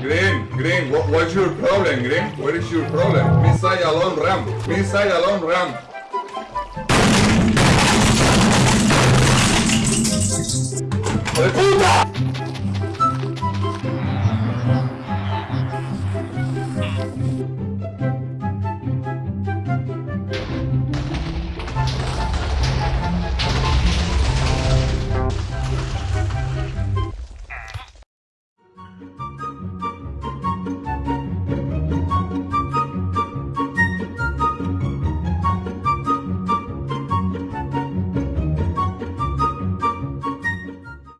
Green, Green, what, what's your problem, Green? What is your problem? Missile alone ram. Missile alone ram. ¡Puta!